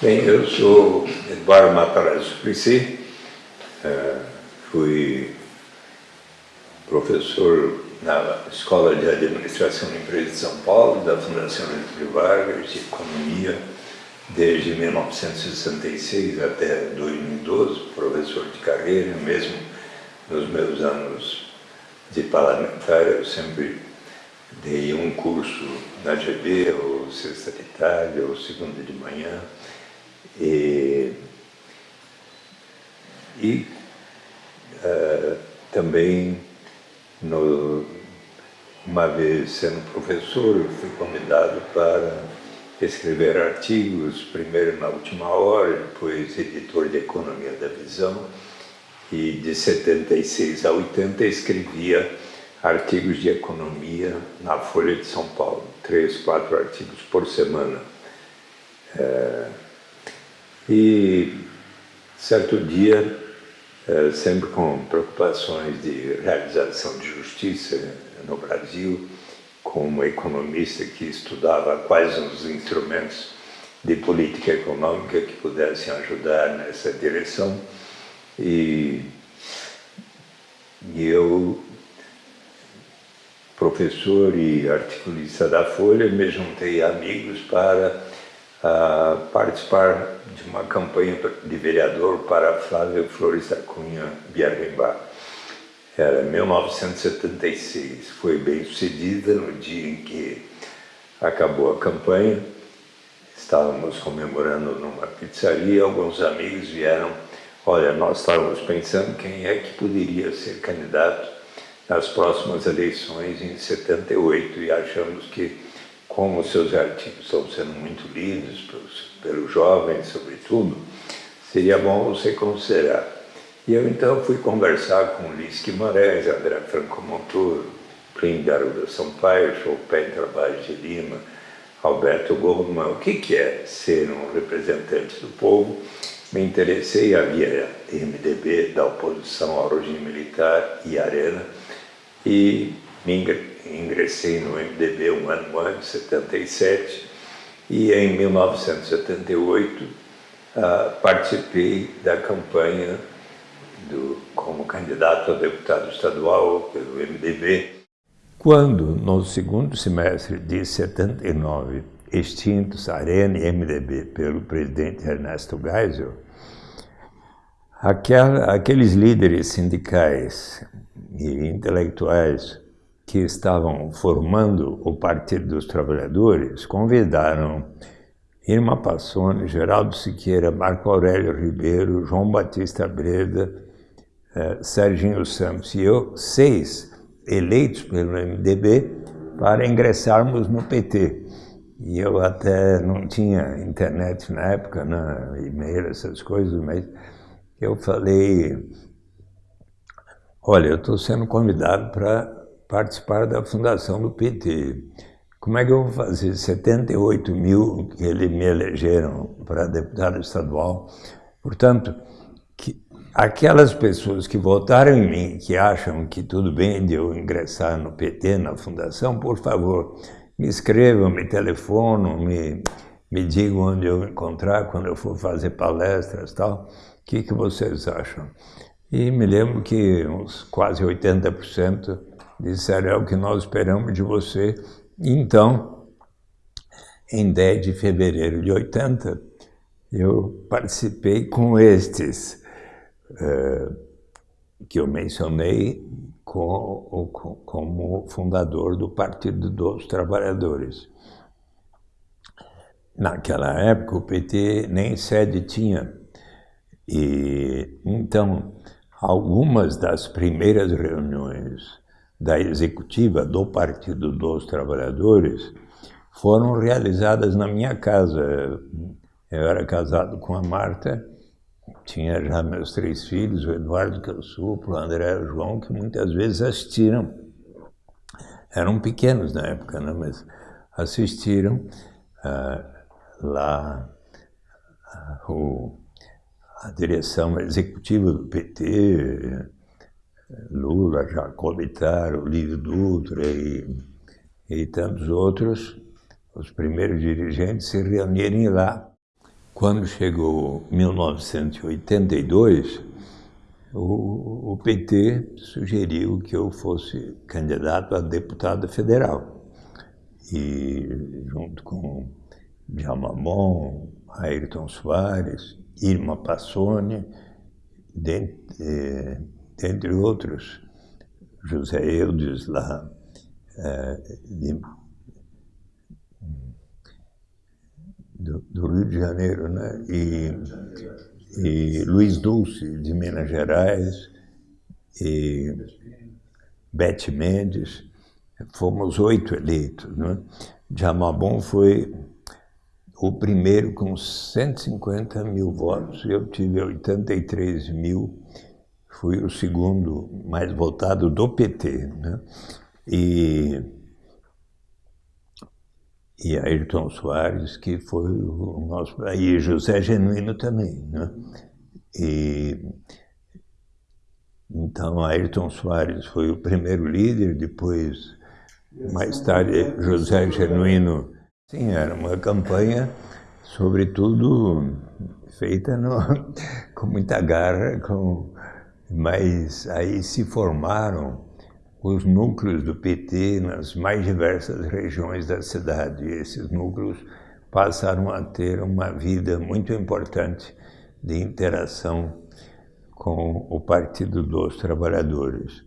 Bem, eu sou Eduardo Matarazzo Suplicy, é, fui professor na Escola de Administração de Empresas de São Paulo, da Fundação Getúlio Vargas, de Economia, desde 1966 até 2012, professor de carreira, mesmo nos meus anos de parlamentar, eu sempre dei um curso na GB, ou sexta de tarde, ou segunda de manhã, e, e uh, também, no, uma vez sendo professor, fui convidado para escrever artigos, primeiro na última hora, depois editor de Economia da Visão, e de 76 a 80 escrevia artigos de economia na Folha de São Paulo, três, quatro artigos por semana. É, e certo dia, é, sempre com preocupações de realização de justiça no Brasil, como economista que estudava quais os instrumentos de política econômica que pudessem ajudar nessa direção, e, e eu professor e articulista da Folha, me juntei a amigos para uh, participar de uma campanha de vereador para Flávio Flores da Cunha Biarrimbá. Era 1976, foi bem sucedida no dia em que acabou a campanha. Estávamos comemorando numa pizzaria, alguns amigos vieram, olha, nós estávamos pensando quem é que poderia ser candidato nas próximas eleições em 78 e achamos que, como seus artigos estão sendo muito lidos pelos, pelos jovens, sobretudo, seria bom você considerar. E eu então fui conversar com Luiz Guimarães, André Franco Montoro, Plínio Arruda Sampaio, Chopin Trabalho de Lima, Alberto Goldman, o que, que é ser um representante do povo. Me interessei, havia MDB da oposição ao regime militar e Arena, e me ingressei no MDB um ano antes, 77, e em 1978 uh, ah, participei da campanha do, como candidato a deputado estadual pelo MDB. Quando, no segundo semestre de 79, extintos Arena e MDB pelo presidente Ernesto Geisel, aquela, aqueles líderes sindicais e intelectuais que estavam formando o Partido dos Trabalhadores convidaram Irma Passoni, Geraldo Siqueira, Marco Aurélio Ribeiro, João Batista Breda, eh, Serginho Santos e eu, seis eleitos pelo MDB, para ingressarmos no PT. E eu até não tinha internet na época, né, e-mail, essas coisas, mas eu falei Olha, eu estou sendo convidado para participar da fundação do PT. Como é que eu vou fazer 78 mil que eles me elegeram para deputado estadual? Portanto, que, aquelas pessoas que votaram em mim, que acham que tudo bem de eu ingressar no PT, na fundação, por favor, me escrevam, me telefonam, me, me digam onde eu encontrar quando eu for fazer palestras tal. O que, que vocês acham? E me lembro que uns quase 80% disseram é o que nós esperamos de você. Então, em 10 de fevereiro de 80, eu participei com estes uh, que eu mencionei com, com, como fundador do Partido dos Trabalhadores. Naquela época, o PT nem sede tinha. E, então, algumas das primeiras reuniões da executiva do Partido dos Trabalhadores foram realizadas na minha casa. Eu era casado com a Marta, tinha já meus três filhos, o Eduardo que eu suplo, o André e o João, que muitas vezes assistiram. Eram pequenos na época, né? mas assistiram uh, lá uh, o a direção executiva do PT, Lula, Jacob Ittar, Olívio Dutra e, e tantos outros, os primeiros dirigentes se reunirem lá. quando chegou 1982, o, o PT sugeriu que eu fosse candidato a deputado federal. E junto com Djalma Bon, Ayrton Soares, Irma Passoni, dentre, eh, dentre outros, José Eudes lá, eh, de, do, do, Rio de Janeiro, né? E, e Luiz Dulce, de Minas Gerais, e Bete Mendes, fomos oito eleitos. Né? Jamabon foi o primeiro com 150 mil votos, eu tive 83 mil, fui o segundo mais votado do PT. Né? E, e Ayrton Soares, que foi o nosso... E José Genuíno também. Né? E, então, Ayrton Soares foi o primeiro líder, depois, mais tarde, José Genuíno Sim, era uma campanha, sobretudo, feita no, com muita garra, com, mas aí se formaram os núcleos do PT nas mais diversas regiões da cidade. E esses núcleos passaram a ter uma vida muito importante de interação com o Partido dos Trabalhadores.